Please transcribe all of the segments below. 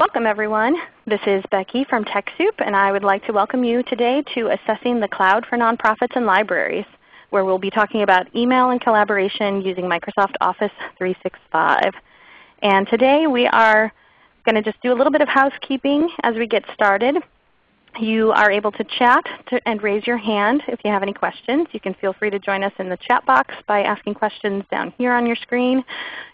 Welcome everyone. This is Becky from TechSoup and I would like to welcome you today to Assessing the Cloud for Nonprofits and Libraries where we'll be talking about email and collaboration using Microsoft Office 365. And today we are going to just do a little bit of housekeeping as we get started. You are able to chat to, and raise your hand if you have any questions. You can feel free to join us in the chat box by asking questions down here on your screen.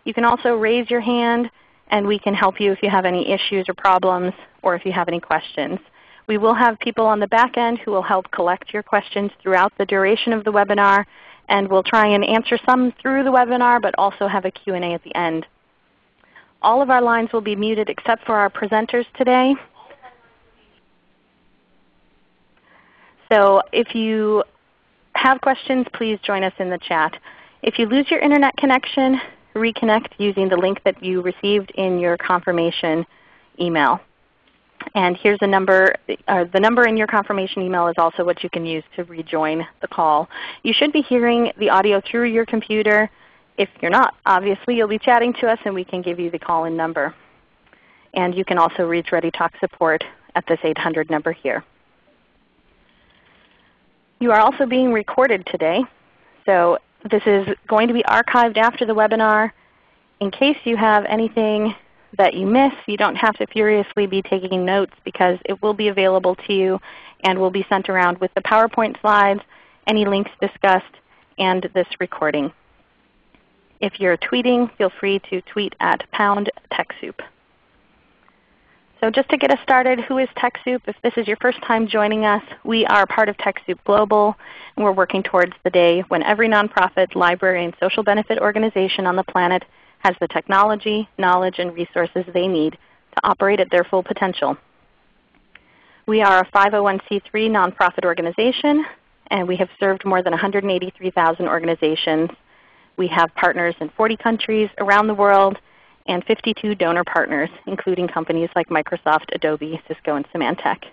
You can also raise your hand and we can help you if you have any issues or problems or if you have any questions. We will have people on the back end who will help collect your questions throughout the duration of the webinar, and we'll try and answer some through the webinar, but also have a Q&A at the end. All of our lines will be muted except for our presenters today. So if you have questions, please join us in the chat. If you lose your Internet connection, reconnect using the link that you received in your confirmation email. And here's a number. Uh, the number in your confirmation email is also what you can use to rejoin the call. You should be hearing the audio through your computer. If you're not, obviously you'll be chatting to us and we can give you the call-in number. And you can also reach ReadyTalk support at this 800 number here. You are also being recorded today. So this is going to be archived after the webinar. In case you have anything that you miss, you don't have to furiously be taking notes because it will be available to you and will be sent around with the PowerPoint slides, any links discussed, and this recording. If you're tweeting, feel free to tweet at pound TechSoup. So just to get us started, who is TechSoup? If this is your first time joining us, we are part of TechSoup Global, and we're working towards the day when every nonprofit, library, and social benefit organization on the planet has the technology, knowledge, and resources they need to operate at their full potential. We are a 501c3 nonprofit organization, and we have served more than 183,000 organizations. We have partners in 40 countries around the world, and 52 donor partners, including companies like Microsoft, Adobe, Cisco, and Symantec.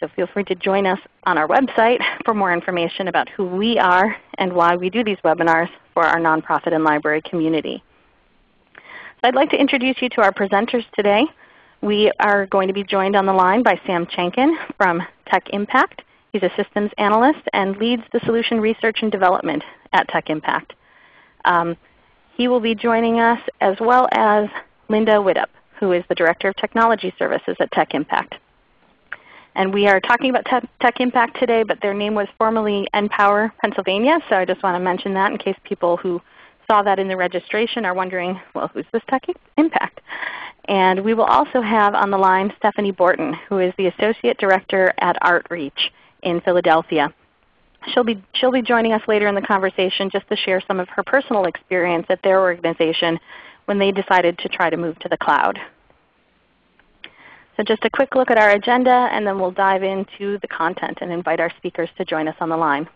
So feel free to join us on our website for more information about who we are and why we do these webinars for our nonprofit and library community. So I'd like to introduce you to our presenters today. We are going to be joined on the line by Sam Chenkin from Tech Impact. He's a systems analyst and leads the solution research and development at Tech Impact. Um, he will be joining us as well as Linda Widup, who is the Director of Technology Services at Tech Impact. And we are talking about Tech, Tech Impact today, but their name was formerly NPower Pennsylvania, so I just want to mention that in case people who saw that in the registration are wondering, well, who's this Tech Impact? And we will also have on the line Stephanie Borton, who is the Associate Director at ArtReach in Philadelphia. She'll be, she'll be joining us later in the conversation just to share some of her personal experience at their organization when they decided to try to move to the cloud. So just a quick look at our agenda and then we'll dive into the content and invite our speakers to join us on the line.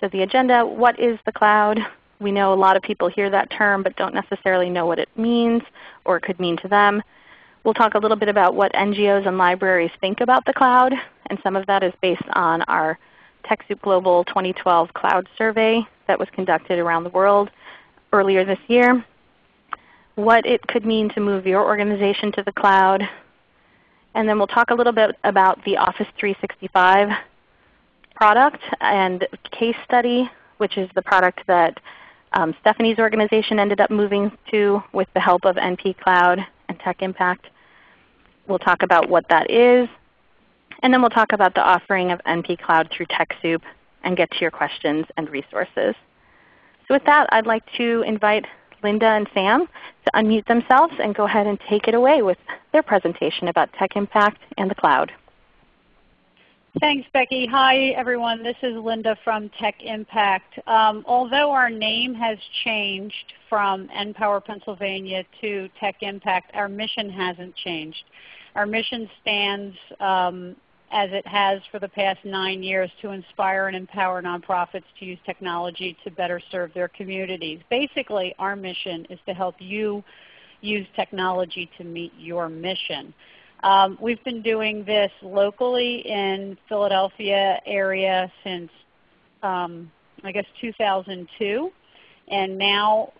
So the agenda, what is the cloud? We know a lot of people hear that term but don't necessarily know what it means or it could mean to them. We'll talk a little bit about what NGOs and libraries think about the cloud, and some of that is based on our TechSoup Global 2012 Cloud Survey that was conducted around the world earlier this year. What it could mean to move your organization to the cloud. And then we'll talk a little bit about the Office 365 product and case study, which is the product that um, Stephanie's organization ended up moving to with the help of NP Cloud and Tech Impact. We'll talk about what that is, and then we'll talk about the offering of NP Cloud through TechSoup and get to your questions and resources. So with that, I'd like to invite Linda and Sam to unmute themselves and go ahead and take it away with their presentation about Tech Impact and the cloud. Thanks, Becky. Hi, everyone. This is Linda from Tech Impact. Um, although our name has changed from NPower Pennsylvania to Tech Impact, our mission hasn't changed. Our mission stands um, as it has for the past nine years to inspire and empower nonprofits to use technology to better serve their communities. Basically, our mission is to help you use technology to meet your mission. Um, we've been doing this locally in Philadelphia area since um, I guess 2002, and now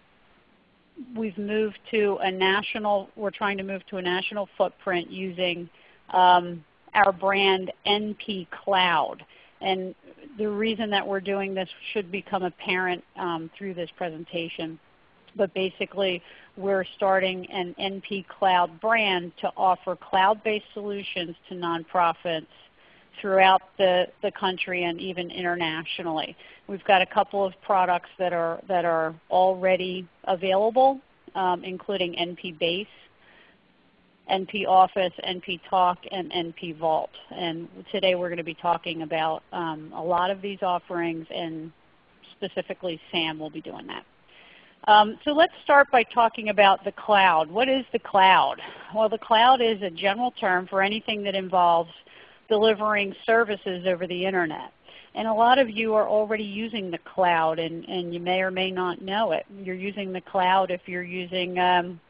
we've moved to a national, we're trying to move to a national footprint using um, our brand NP Cloud. And the reason that we're doing this should become apparent um, through this presentation. But basically, we're starting an NP Cloud brand to offer cloud-based solutions to nonprofits throughout the, the country and even internationally. We've got a couple of products that are, that are already available, um, including NP Base, NP Office, NP Talk, and NP Vault. And today we're going to be talking about um, a lot of these offerings, and specifically Sam will be doing that. Um, so let's start by talking about the cloud. What is the cloud? Well, the cloud is a general term for anything that involves delivering services over the Internet. And a lot of you are already using the cloud, and, and you may or may not know it. You're using the cloud if you're using um,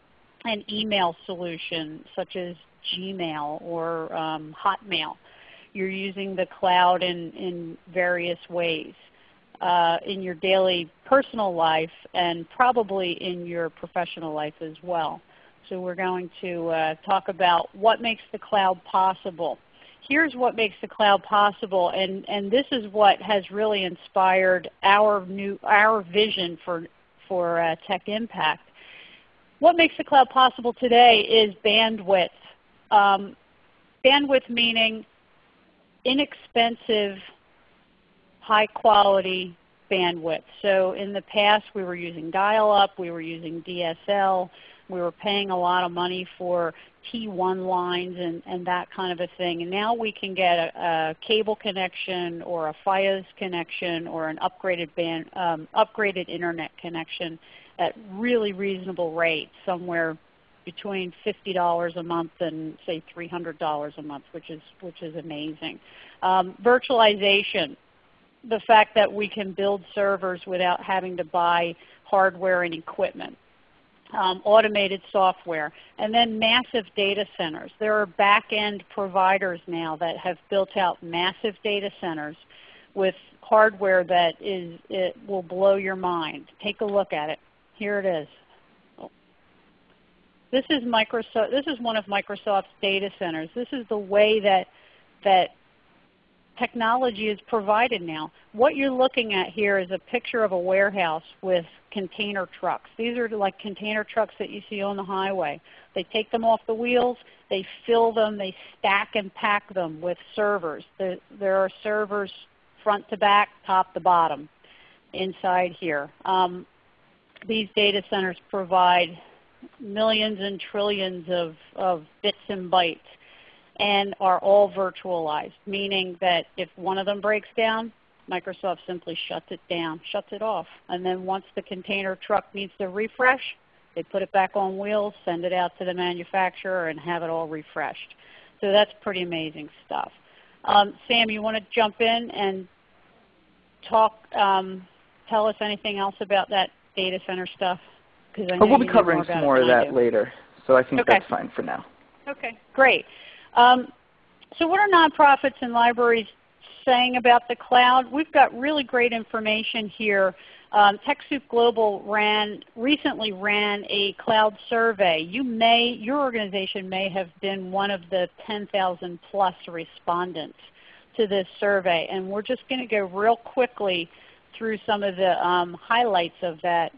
an email solution such as Gmail or um, Hotmail. You're using the cloud in, in various ways uh, in your daily personal life and probably in your professional life as well. So we're going to uh, talk about what makes the cloud possible. Here's what makes the cloud possible, and, and this is what has really inspired our, new, our vision for, for uh, Tech Impact. What makes the cloud possible today is bandwidth. Um, bandwidth meaning inexpensive high quality bandwidth. So in the past we were using dial-up, we were using DSL, we were paying a lot of money for T1 lines and, and that kind of a thing. And now we can get a, a cable connection or a Fios connection or an upgraded, band, um, upgraded internet connection at really reasonable rates, somewhere between $50 a month and say $300 a month, which is, which is amazing. Um, virtualization the fact that we can build servers without having to buy hardware and equipment. Um, automated software, and then massive data centers. There are back-end providers now that have built out massive data centers with hardware that is, it will blow your mind. Take a look at it. Here it is. This is Microsoft. This is one of Microsoft's data centers. This is the way that that technology is provided now. What you're looking at here is a picture of a warehouse with container trucks. These are like container trucks that you see on the highway. They take them off the wheels, they fill them, they stack and pack them with servers. There are servers front to back, top to bottom inside here. Um, these data centers provide millions and trillions of, of bits and bytes and are all virtualized, meaning that if one of them breaks down, Microsoft simply shuts it down, shuts it off. And then once the container truck needs to refresh, they put it back on wheels, send it out to the manufacturer, and have it all refreshed. So that's pretty amazing stuff. Um, Sam, you want to jump in and talk, um, tell us anything else about that data center stuff? Because we'll be covering some more of that later, so I think okay. that's fine for now. Okay, great. Um, so what are nonprofits and libraries saying about the cloud? We've got really great information here. Um, TechSoup Global ran, recently ran a cloud survey. You may, your organization may have been one of the 10,000 plus respondents to this survey. And we're just going to go real quickly through some of the um, highlights of that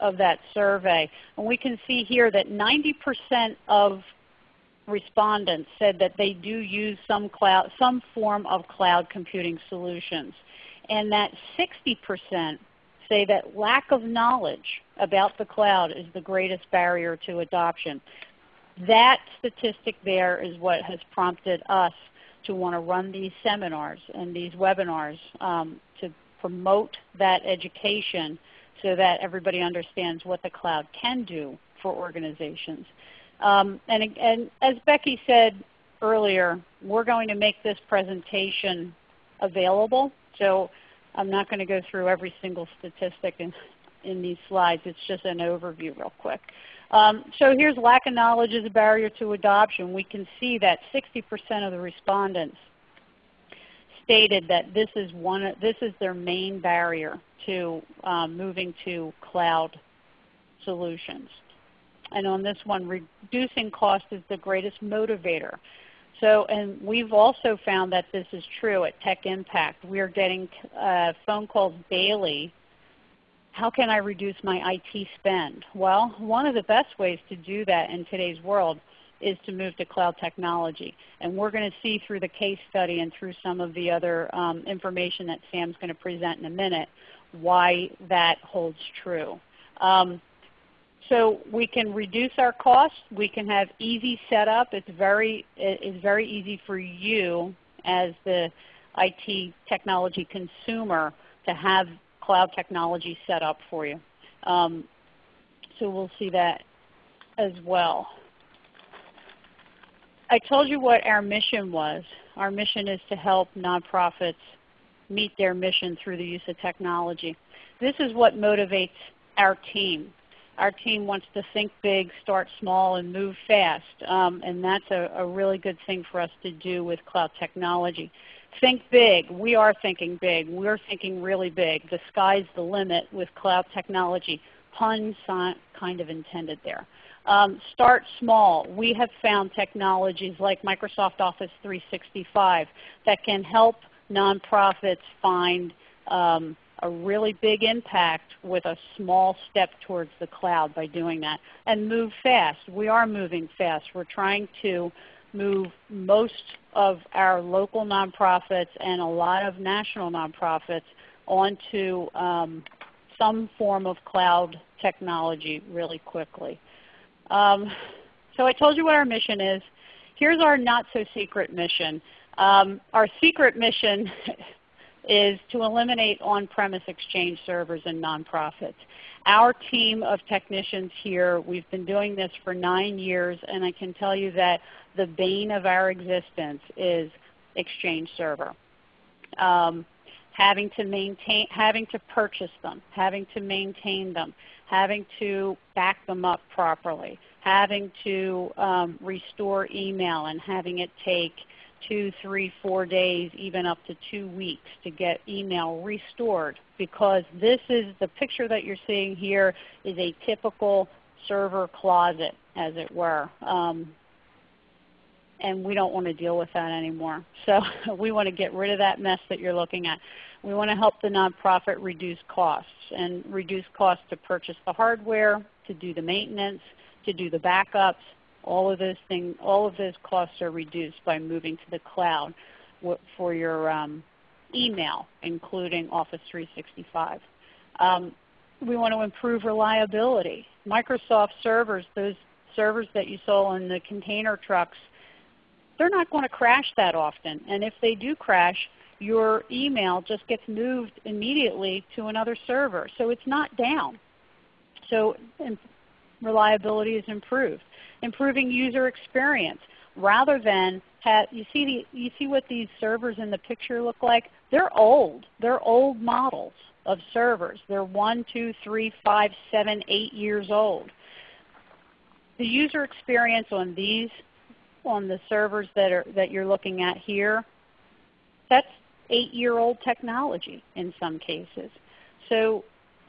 of that survey. And we can see here that 90% of respondents said that they do use some, cloud, some form of cloud computing solutions. And that 60% say that lack of knowledge about the cloud is the greatest barrier to adoption. That statistic there is what has prompted us to want to run these seminars and these webinars um, to promote that education so that everybody understands what the cloud can do for organizations. Um, and, and as Becky said earlier, we're going to make this presentation available. So I'm not going to go through every single statistic in, in these slides. It's just an overview real quick. Um, so here's lack of knowledge is a barrier to adoption. We can see that 60% of the respondents stated that this is, one, this is their main barrier to um, moving to cloud solutions. And on this one, reducing cost is the greatest motivator. So, and we've also found that this is true at Tech Impact. We are getting uh, phone calls daily. How can I reduce my IT spend? Well, one of the best ways to do that in today's world is to move to cloud technology. And we're going to see through the case study and through some of the other um, information that Sam's going to present in a minute why that holds true. Um, so we can reduce our costs. We can have easy setup. It's very, it's very easy for you as the IT technology consumer to have cloud technology set up for you. Um, so we'll see that as well. I told you what our mission was. Our mission is to help nonprofits meet their mission through the use of technology. This is what motivates our team. Our team wants to think big, start small, and move fast. Um, and that's a, a really good thing for us to do with cloud technology. Think big. We are thinking big. We're thinking really big. The sky's the limit with cloud technology. Pun kind of intended there. Um, start small. We have found technologies like Microsoft Office 365 that can help nonprofits find um, a really big impact with a small step towards the cloud by doing that. And move fast. We are moving fast. We're trying to move most of our local nonprofits and a lot of national nonprofits onto um, some form of cloud technology really quickly. Um, so I told you what our mission is. Here's our not so secret mission. Um, our secret mission is to eliminate on-premise exchange servers in nonprofits. Our team of technicians here, we've been doing this for nine years, and I can tell you that the bane of our existence is exchange server. Um, having to maintain, having to purchase them, having to maintain them, having to back them up properly, having to um, restore email and having it take two, three, four days, even up to two weeks to get email restored because this is the picture that you're seeing here is a typical server closet as it were. Um, and we don't want to deal with that anymore. So we want to get rid of that mess that you're looking at. We want to help the nonprofit reduce costs and reduce costs to purchase the hardware, to do the maintenance, to do the backups. All of those things, all of those costs are reduced by moving to the cloud for your um, email, including Office 365. Um, we want to improve reliability. Microsoft servers, those servers that you saw in the container trucks, they're not going to crash that often. And if they do crash, your email just gets moved immediately to another server. So it's not down. So reliability is improved. Improving user experience. Rather than have, you see, the, you see what these servers in the picture look like? They're old. They're old models of servers. They're one, two, three, five, seven, eight years old. The user experience on these, on the servers that, are, that you're looking at here, that's 8-year-old technology in some cases. So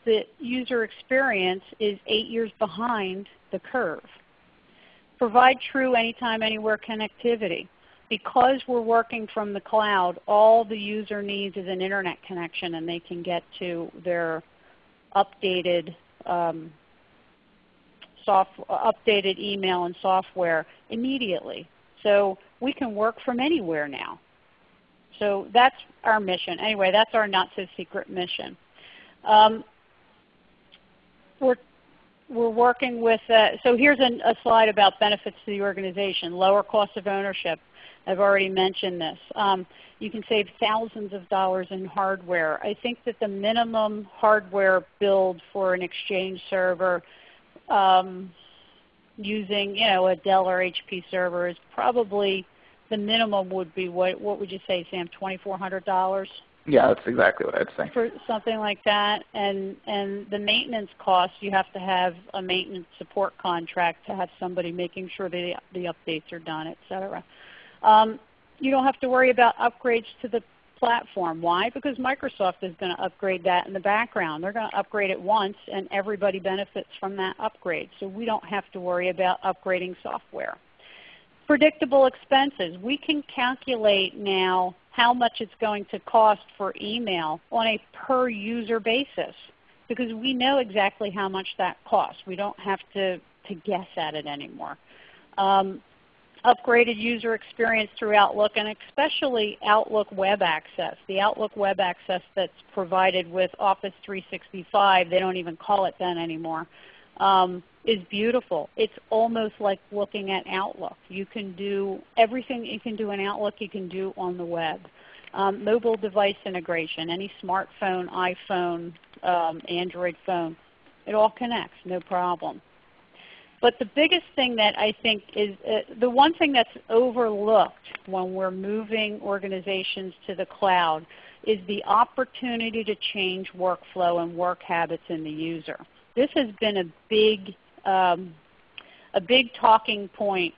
the user experience is 8 years behind the curve. Provide true anytime, anywhere connectivity. Because we're working from the cloud, all the user needs is an internet connection and they can get to their updated um, updated email and software immediately. So we can work from anywhere now. So that's our mission. Anyway, that's our not so secret mission. Um, we're, we're working with, uh, so here's a, a, slide about benefits to the organization. Lower cost of ownership. I've already mentioned this. Um, you can save thousands of dollars in hardware. I think that the minimum hardware build for an Exchange server um, using you know, a Dell or HP server is probably the minimum would be what? What would you say, Sam? Twenty four hundred dollars. Yeah, that's exactly what I'd say. For something like that, and and the maintenance costs, you have to have a maintenance support contract to have somebody making sure the the updates are done, etc. Um, you don't have to worry about upgrades to the platform. Why? Because Microsoft is going to upgrade that in the background. They're going to upgrade it once and everybody benefits from that upgrade. So we don't have to worry about upgrading software. Predictable expenses. We can calculate now how much it's going to cost for email on a per user basis because we know exactly how much that costs. We don't have to, to guess at it anymore. Um, upgraded user experience through Outlook and especially Outlook Web Access. The Outlook Web Access that's provided with Office 365, they don't even call it that anymore, um, is beautiful. It's almost like looking at Outlook. You can do everything you can do in Outlook you can do on the web. Um, mobile device integration, any smartphone, iPhone, um, Android phone, it all connects, no problem. But the biggest thing that I think is uh, the one thing that's overlooked when we're moving organizations to the cloud is the opportunity to change workflow and work habits in the user. This has been a big, um, a big talking point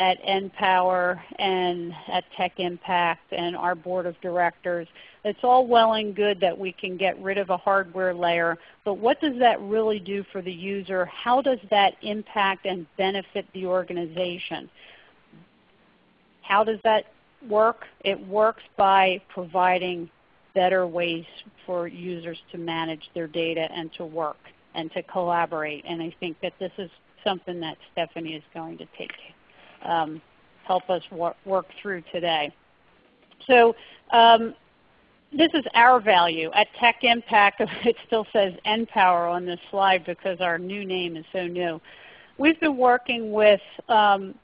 at NPower and at Tech Impact and our board of directors. It's all well and good that we can get rid of a hardware layer, but what does that really do for the user? How does that impact and benefit the organization? How does that work? It works by providing better ways for users to manage their data and to work and to collaborate. And I think that this is something that Stephanie is going to take um, help us wor work through today. So um, this is our value. At Tech Impact, it still says NPower on this slide because our new name is so new. We've been working with um,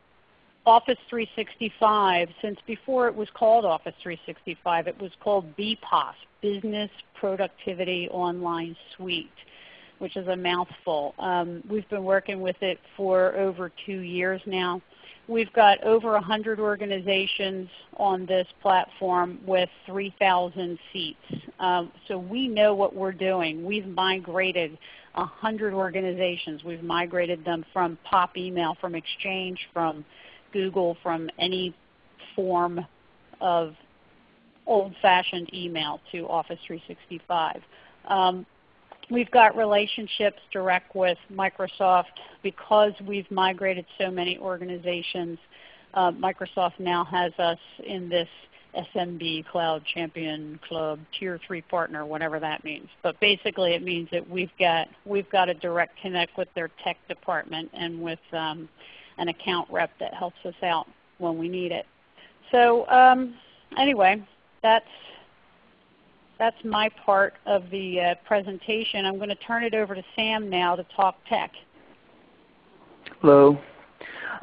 Office 365 since before it was called Office 365. It was called BPOS, Business Productivity Online Suite, which is a mouthful. Um, we've been working with it for over two years now. We've got over 100 organizations on this platform with 3,000 seats. Um, so we know what we're doing. We've migrated 100 organizations. We've migrated them from POP email, from Exchange, from Google, from any form of old-fashioned email to Office 365. Um, We've got relationships direct with Microsoft because we've migrated so many organizations. Uh, Microsoft now has us in this SMB Cloud Champion Club Tier 3 partner, whatever that means. But basically it means that we've got, we've got a direct connect with their tech department and with um, an account rep that helps us out when we need it. So um, anyway, that's that's my part of the uh, presentation. I'm going to turn it over to Sam now to talk tech. Hello.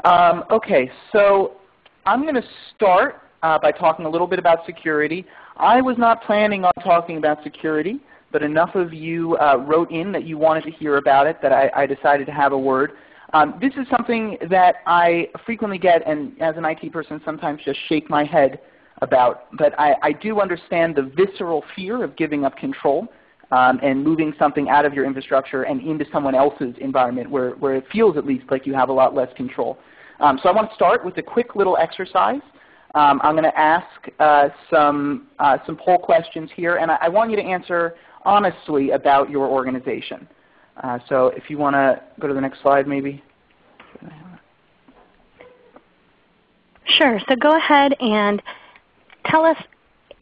Um, okay, so I'm going to start uh, by talking a little bit about security. I was not planning on talking about security, but enough of you uh, wrote in that you wanted to hear about it that I, I decided to have a word. Um, this is something that I frequently get, and as an IT person sometimes just shake my head about. But I, I do understand the visceral fear of giving up control um, and moving something out of your infrastructure and into someone else's environment where, where it feels at least like you have a lot less control. Um, so I want to start with a quick little exercise. Um, I'm going to ask uh, some, uh, some poll questions here, and I, I, want you to answer honestly about your organization. Uh, so if you want to go to the next slide maybe. Sure. So go ahead and tell us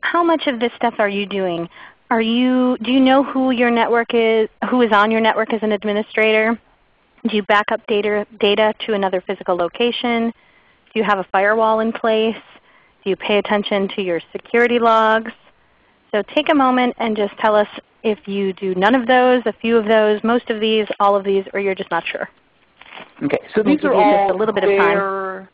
how much of this stuff are you doing? Are you, do you know who your network is, who is on your network as an administrator? Do you back up data, data to another physical location? Do you have a firewall in place? Do you pay attention to your security logs? So take a moment and just tell us if you do none of those, a few of those, most of these, all of these, or you're just not sure. Okay, so these are all a little bit of time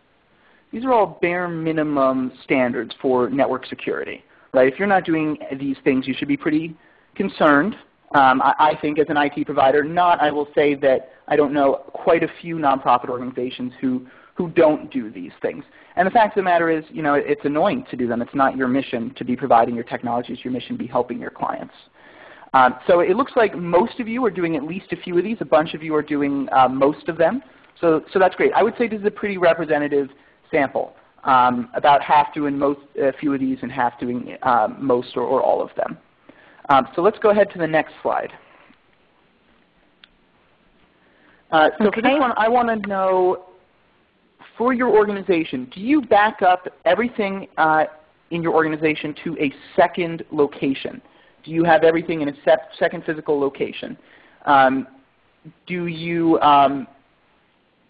these are all bare minimum standards for network security. Right? If you're not doing these things, you should be pretty concerned. Um, I, I, think as an IT provider, not I will say that I don't know quite a few nonprofit organizations who, who don't do these things. And the fact of the matter is, you know, it's annoying to do them. It's not your mission to be providing your technology. It's your mission to be helping your clients. Um, so it looks like most of you are doing at least a few of these. A bunch of you are doing uh, most of them. So, so that's great. I would say this is a pretty representative sample. um, about half doing most, a few of these and half doing um, most or, or, all of them. Um, so let's go ahead to the next slide. Uh, so okay. for this one, I want to know, for your organization, do you back up everything uh, in your organization to a second location? Do you have everything in a second physical location? Um, do you um,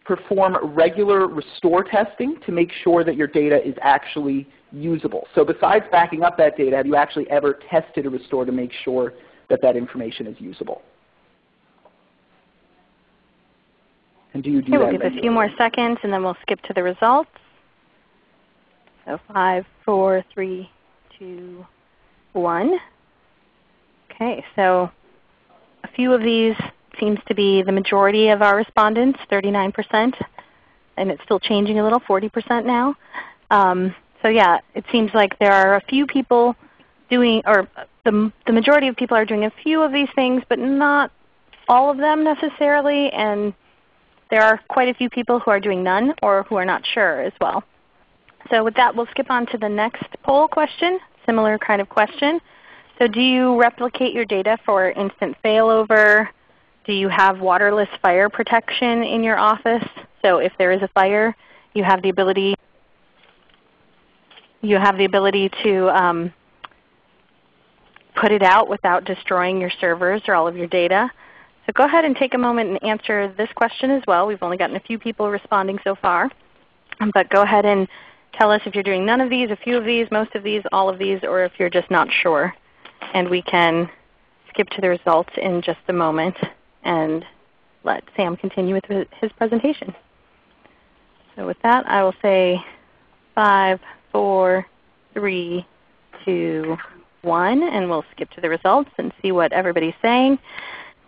perform regular restore testing to make sure that your data is actually usable? So besides backing up that data, have you actually ever tested a restore to make sure that that information is usable? And do you do okay, we'll give regularly? a few more seconds and then we'll skip to the results. So five, four, three, two, one. Okay, so a few of these seems to be the majority of our respondents, 39%, and it's still changing a little, 40% now. Um, so yeah, it seems like there are a few people doing, or the, the majority of people are doing a few of these things, but not all of them necessarily, and there are quite a few people who are doing none or who are not sure as well. So with that, we'll skip on to the next poll question, similar kind of question. So do you replicate your data for instant failover? Do you have waterless fire protection in your office? So if there is a fire, you have the ability you have the ability to um, put it out without destroying your servers or all of your data. So go ahead and take a moment and answer this question as well. We've only gotten a few people responding so far. But go ahead and tell us if you're doing none of these, a few of these, most of these, all of these, or if you're just not sure. And we can skip to the results in just a moment and let Sam continue with his presentation. So with that, I will say five, four, three, two, one, and we'll skip to the results and see what everybody's saying.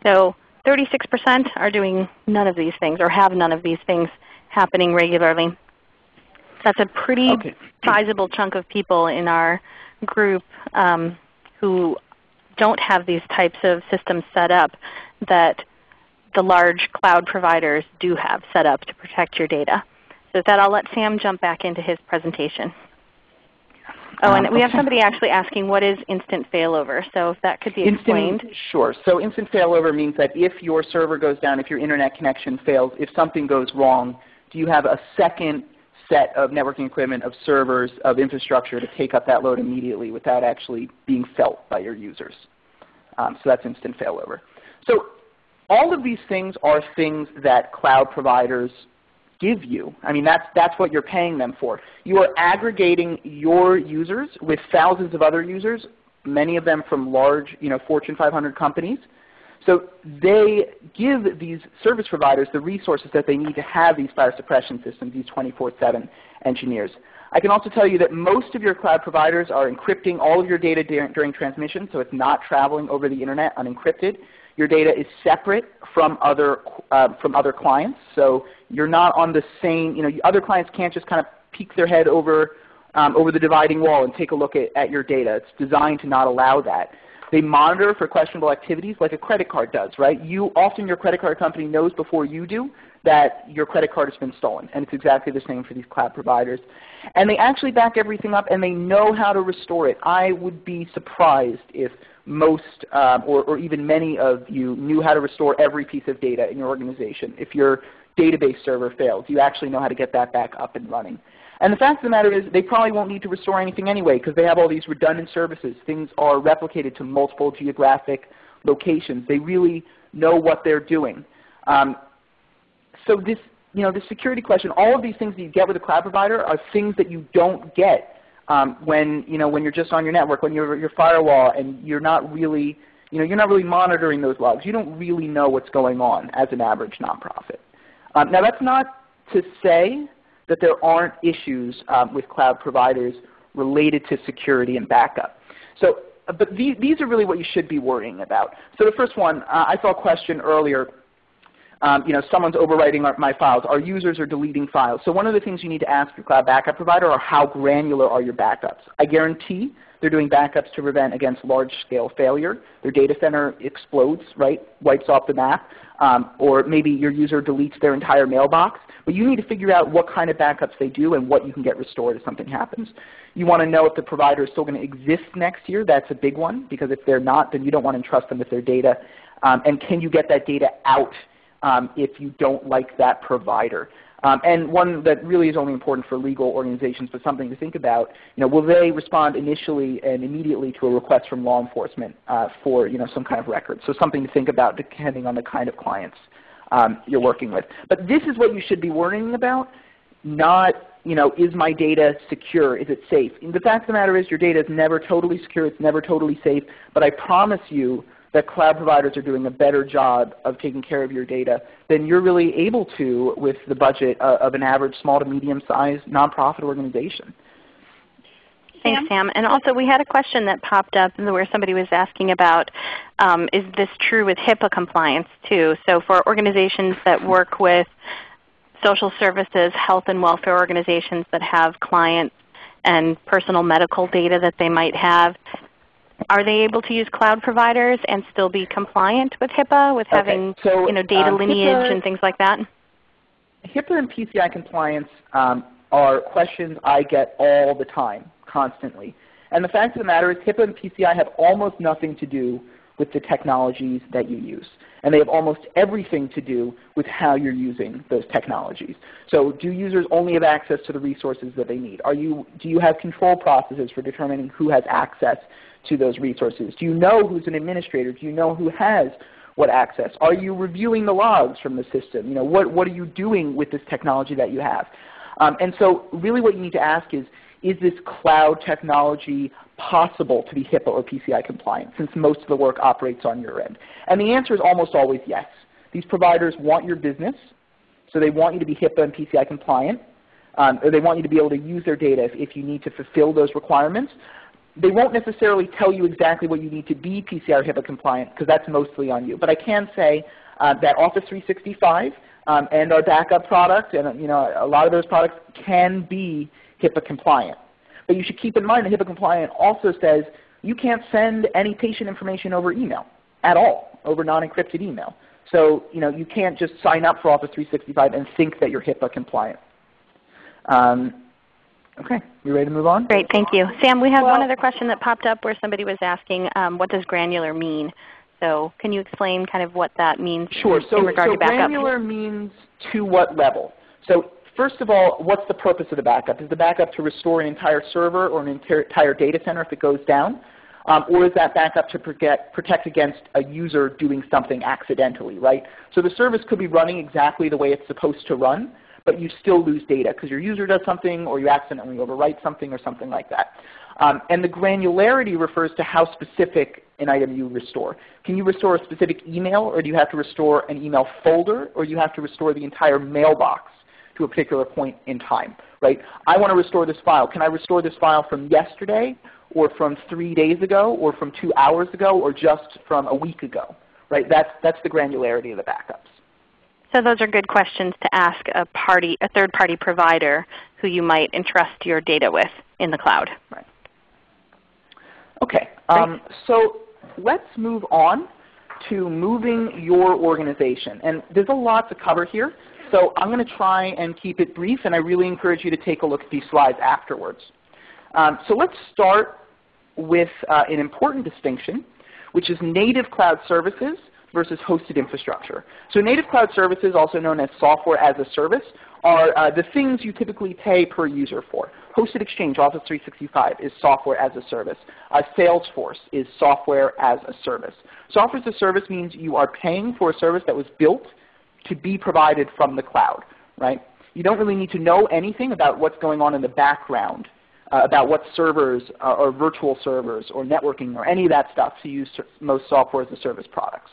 So 36% are doing none of these things or have none of these things happening regularly. That's a pretty okay. sizable chunk of people in our group um, who don't have these types of systems set up that the large cloud providers do have set up to protect your data. So with that, I'll let Sam jump back into his presentation. Oh, and um, we have somebody actually asking what is instant failover. So if that could be instant, explained. Sure. So instant failover means that if your server goes down, if your Internet connection fails, if something goes wrong, do you have a second set of networking equipment, of servers, of infrastructure to take up that load immediately without actually being felt by your users. Um, so that's instant failover. So all of these things are things that cloud providers give you. I mean, that's, that's what you're paying them for. You are aggregating your users with thousands of other users, many of them from large you know, Fortune 500 companies. So they give these service providers the resources that they need to have these fire suppression systems, these 24-7 engineers. I can also tell you that most of your cloud providers are encrypting all of your data during, transmission, so it's not traveling over the Internet unencrypted. Your data is separate from other, uh, from other clients. So you're not on the same, you know, other clients can't just kind of peek their head over, um, over the dividing wall and take a look at, at your data. It's designed to not allow that. They monitor for questionable activities like a credit card does, right? You, often your credit card company knows before you do that your credit card has been stolen. And it's exactly the same for these cloud providers. And they actually back everything up and they know how to restore it. I would be surprised if most um, or, or, even many of you knew how to restore every piece of data in your organization. If your database server fails, you actually know how to get that back up and running. And the fact of the matter is they probably won't need to restore anything anyway because they have all these redundant services. Things are replicated to multiple geographic locations. They really know what they're doing. Um, so this, you know, the security question, all of these things that you get with a cloud provider are things that you don't get um, when you know when you're just on your network, when you're your firewall, and you're not really you know you're not really monitoring those logs. You don't really know what's going on as an average nonprofit. Um, now that's not to say that there aren't issues um, with cloud providers related to security and backup. So, uh, but these, these are really what you should be worrying about. So the first one, uh, I saw a question earlier um, you know, someone's overwriting our, my files. Our users are deleting files. So one of the things you need to ask your cloud backup provider are how granular are your backups. I guarantee they're doing backups to prevent against large-scale failure. Their data center explodes, right, wipes off the map, um, or maybe your user deletes their entire mailbox. But you need to figure out what kind of backups they do and what you can get restored if something happens. You want to know if the provider is still going to exist next year. That's a big one because if they're not, then you don't want to entrust them with their data. Um, and can you get that data out um, if you don't like that provider? Um, and one that really is only important for legal organizations, but something to think about, you know, will they respond initially and immediately to a request from law enforcement uh, for you know, some kind of record? So something to think about depending on the kind of clients um, you're working with. But this is what you should be worrying about, not you know, is my data secure? Is it safe? And the fact of the matter is your data is never totally secure. It's never totally safe. But I promise you that cloud providers are doing a better job of taking care of your data than you're really able to with the budget uh, of an average small to medium-sized nonprofit organization. Thanks, Sam. And also we had a question that popped up where somebody was asking about, um, is this true with HIPAA compliance too? So for organizations that work with social services, health and welfare organizations that have clients and personal medical data that they might have, are they able to use cloud providers and still be compliant with HIPAA with okay. having so, you know, data um, lineage HIPAA, and things like that? HIPAA and PCI compliance um, are questions I get all the time, constantly. And the fact of the matter is HIPAA and PCI have almost nothing to do with the technologies that you use. And they have almost everything to do with how you're using those technologies. So do users only have access to the resources that they need? Are you, do you have control processes for determining who has access to those resources? Do you know who's an administrator? Do you know who has what access? Are you reviewing the logs from the system? You know, what, what are you doing with this technology that you have? Um, and so really what you need to ask is, is this cloud technology possible to be HIPAA or PCI compliant since most of the work operates on your end? And the answer is almost always yes. These providers want your business, so they want you to be HIPAA and PCI compliant. Um, or they want you to be able to use their data if, if you need to fulfill those requirements. They won't necessarily tell you exactly what you need to be PCR HIPAA compliant because that's mostly on you. But I can say uh, that Office 365 um, and our backup product and you know, a lot of those products can be HIPAA compliant. But you should keep in mind that HIPAA compliant also says you can't send any patient information over email at all, over non-encrypted email. So you, know, you can't just sign up for Office 365 and think that you're HIPAA compliant. Um, okay, you ready to move on? Great, thank you. Sam, we have well, one other question that popped up where somebody was asking um, what does granular mean? So can you explain kind of what that means sure. in, so, in regard so to backup? granular means to what level? So First of all, what's the purpose of the backup? Is the backup to restore an entire server or an entire data center if it goes down? Um, or is that backup to protect, protect against a user doing something accidentally, right? So the service could be running exactly the way it's supposed to run, but you still lose data because your user does something or you accidentally overwrite something or something like that. Um, and the granularity refers to how specific an item you restore. Can you restore a specific email or do you have to restore an email folder or you have to restore the entire mailbox? to a particular point in time, right? I want to restore this file. Can I restore this file from yesterday or from three days ago or from two hours ago or just from a week ago, right? That's, that's the granularity of the backups. So those are good questions to ask a party, a third-party provider who you might entrust your data with in the cloud. Right. Okay. Um, so let's move on to moving your organization. And there's a lot to cover here. So I'm going to try and keep it brief, and I really encourage you to take a look at these slides afterwards. Um, so let's start with uh, an important distinction, which is native cloud services versus hosted infrastructure. So native cloud services, also known as software as a service, are uh, the things you typically pay per user for. Hosted Exchange, Office 365, is software as a service. Uh, Salesforce is software as a service. Software as a service means you are paying for a service that was built to be provided from the cloud, right? You don't really need to know anything about what's going on in the background, uh, about what servers uh, or virtual servers or networking or any of that stuff to use most software as a service products.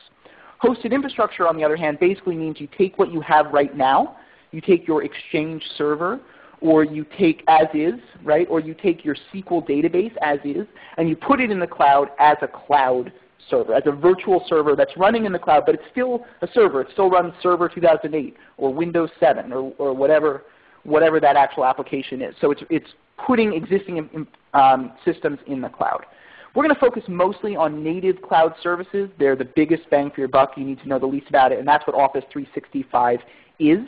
Hosted infrastructure, on the other hand, basically means you take what you have right now, you take your Exchange server, or you take as is, right? Or you take your SQL database as is, and you put it in the cloud as a cloud server, as a virtual server that's running in the cloud, but it's still a server. It still runs Server 2008 or Windows 7 or, or whatever, whatever that actual application is. So it's, it's putting existing um, systems in the cloud. We're going to focus mostly on native cloud services. They're the biggest bang for your buck. You need to know the least about it, and that's what Office 365 is.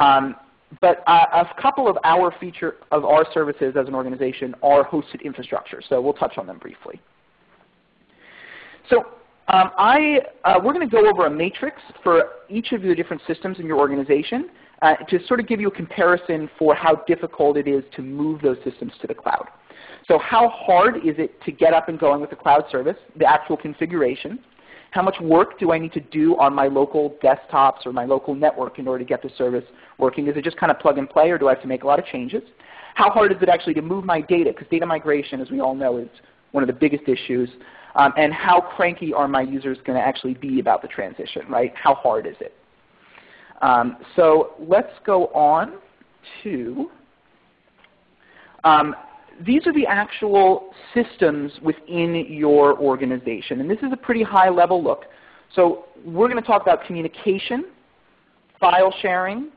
Um, but uh, a couple of our feature of our services as an organization are hosted infrastructure. So we'll touch on them briefly. So um, I, uh, we're going to go over a matrix for each of the different systems in your organization uh, to sort of give you a comparison for how difficult it is to move those systems to the cloud. So how hard is it to get up and going with the cloud service, the actual configuration? How much work do I need to do on my local desktops or my local network in order to get the service working? Is it just kind of plug and play or do I have to make a lot of changes? How hard is it actually to move my data? Because data migration, as we all know, is one of the biggest issues. Um, and how cranky are my users going to actually be about the transition, right? How hard is it? Um, so let's go on to um, these are the actual systems within your organization. And this is a pretty high level look. So we're going to talk about communication, file sharing,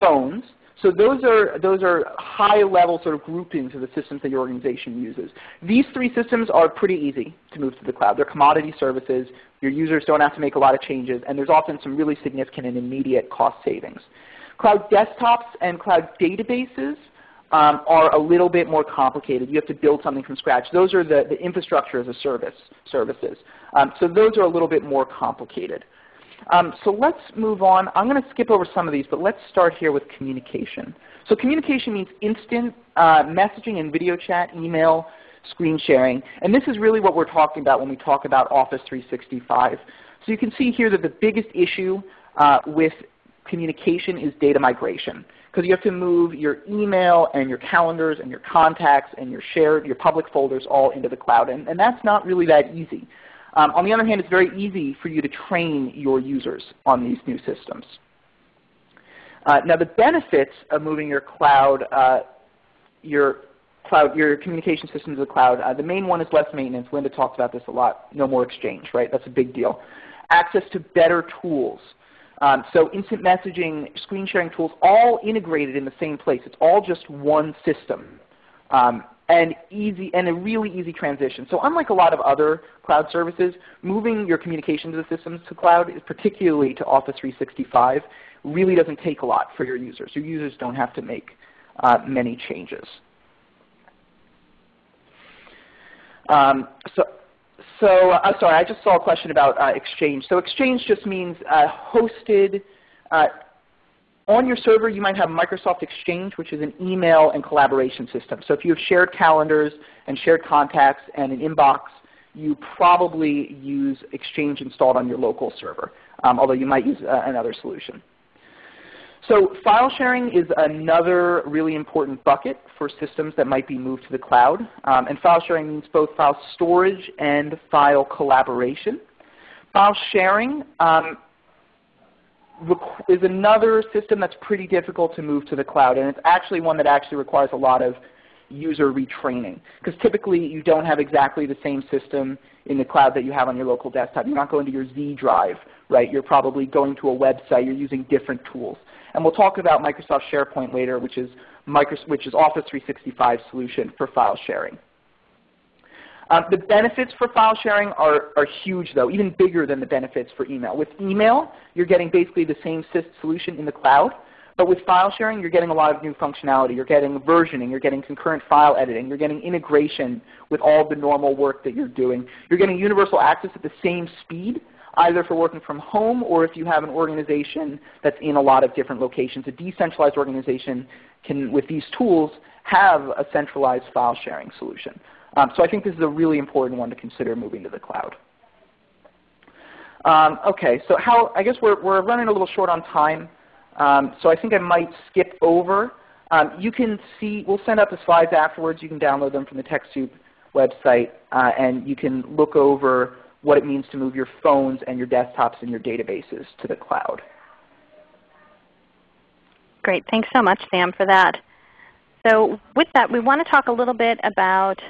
phones. So those are, those are high level sort of groupings of the systems that your organization uses. These three systems are pretty easy to move to the cloud. They're commodity services. Your users don't have to make a lot of changes. And there's often some really significant and immediate cost savings. Cloud desktops and cloud databases um, are a little bit more complicated. You have to build something from scratch. Those are the, the infrastructure as a service services. Um, so those are a little bit more complicated. Um, so let's move on. I'm going to skip over some of these, but let's start here with communication. So communication means instant uh, messaging and video chat, email, screen sharing. And this is really what we're talking about when we talk about Office 365. So you can see here that the biggest issue uh, with communication is data migration because you have to move your email and your calendars and your contacts and your shared, your public folders all into the cloud. And, and that's not really that easy. Um, on the other hand, it's very easy for you to train your users on these new systems. Uh, now the benefits of moving your cloud, uh, your cloud, your communication system to the cloud, uh, the main one is less maintenance. Linda talked about this a lot. No more exchange, right? That's a big deal. Access to better tools. Um, so instant messaging, screen sharing tools, all integrated in the same place. It's all just one system. Um, and easy and a really easy transition. So unlike a lot of other cloud services, moving your communications systems to cloud, is particularly to Office 365, really doesn't take a lot for your users. Your users don't have to make uh, many changes. Um, so so sorry, I just saw a question about uh, Exchange. So Exchange just means uh, hosted uh, on your server. You might have Microsoft Exchange, which is an email and collaboration system. So if you have shared calendars and shared contacts and an inbox, you probably use Exchange installed on your local server, um, although you might use uh, another solution. So file sharing is another really important bucket for systems that might be moved to the cloud. Um, and file sharing means both file storage and file collaboration. File sharing um, is another system that's pretty difficult to move to the cloud. And it's actually one that actually requires a lot of user retraining. Because typically you don't have exactly the same system in the cloud that you have on your local desktop. You're not going to your Z drive, right? You're probably going to a website. You're using different tools. And we'll talk about Microsoft SharePoint later, which is, Microsoft, which is Office 365 solution for file sharing. Um, the benefits for file sharing are, are huge though, even bigger than the benefits for email. With email, you're getting basically the same solution in the cloud, but with file sharing, you're getting a lot of new functionality. You're getting versioning, you're getting concurrent file editing, you're getting integration with all the normal work that you're doing. You're getting universal access at the same speed either for working from home or if you have an organization that's in a lot of different locations. A decentralized organization can, with these tools, have a centralized file sharing solution. Um, so I think this is a really important one to consider moving to the cloud. Um, okay, so how, I guess we're, we're running a little short on time, um, so I think I might skip over. Um, you can see, we'll send out the slides afterwards. You can download them from the TechSoup website, uh, and you can look over what it means to move your phones and your desktops and your databases to the cloud. Great. Thanks so much, Sam, for that. So with that, we want to talk a little bit about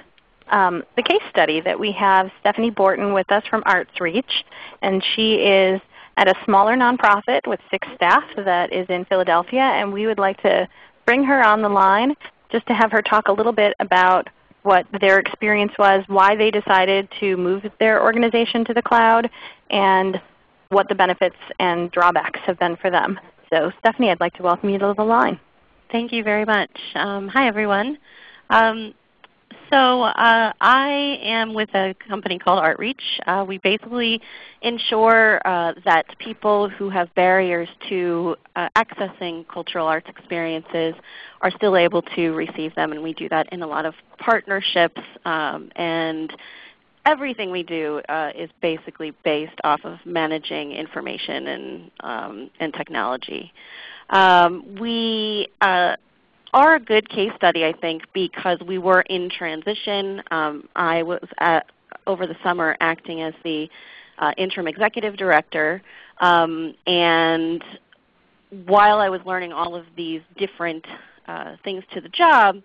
um, the case study that we have Stephanie Borton with us from ArtReach. And she is at a smaller nonprofit with six staff that is in Philadelphia. And we would like to bring her on the line just to have her talk a little bit about what their experience was, why they decided to move their organization to the cloud, and what the benefits and drawbacks have been for them. So Stephanie, I'd like to welcome you to the line. Thank you very much. Um, hi everyone. Um, so uh, I am with a company called ArtReach. Uh, we basically ensure uh, that people who have barriers to uh, accessing cultural arts experiences are still able to receive them, and we do that in a lot of partnerships. Um, and everything we do uh, is basically based off of managing information and, um, and technology. Um, we uh, are a good case study, I think, because we were in transition. Um, I was at, over the summer acting as the uh, interim executive director, um, and while I was learning all of these different uh, things to the job,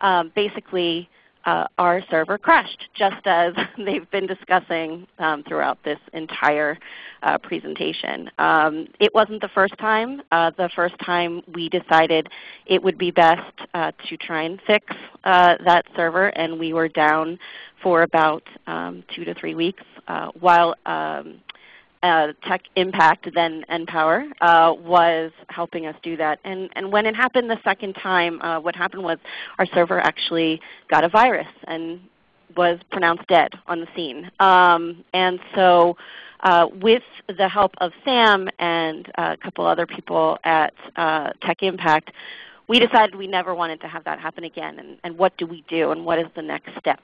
um, basically uh, our server crashed, just as they've been discussing um, throughout this entire uh, presentation. Um, it wasn't the first time. Uh, the first time we decided it would be best uh, to try and fix uh, that server, and we were down for about um, two to three weeks uh, while um, uh, Tech Impact, then NPower, uh, was helping us do that. And, and when it happened the second time, uh, what happened was our server actually got a virus and was pronounced dead on the scene. Um, and so uh, with the help of Sam and a couple other people at uh, Tech Impact, we decided we never wanted to have that happen again. And, and what do we do and what is the next step?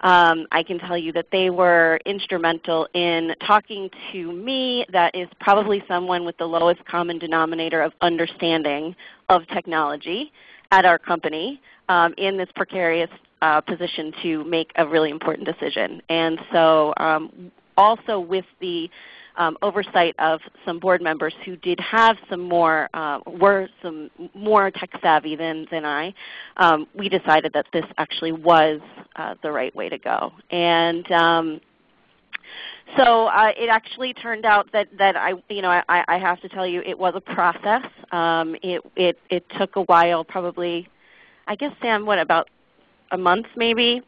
Um, I can tell you that they were instrumental in talking to me that is probably someone with the lowest common denominator of understanding of technology at our company um, in this precarious uh, position to make a really important decision. And so um, also with the um, oversight of some board members who did have some more, uh, were some more tech savvy than, than I, um, we decided that this actually was uh, the right way to go. And um, so uh, it actually turned out that, that I, you know, I, I have to tell you it was a process. Um, it, it, it took a while, probably, I guess Sam, what about a month maybe,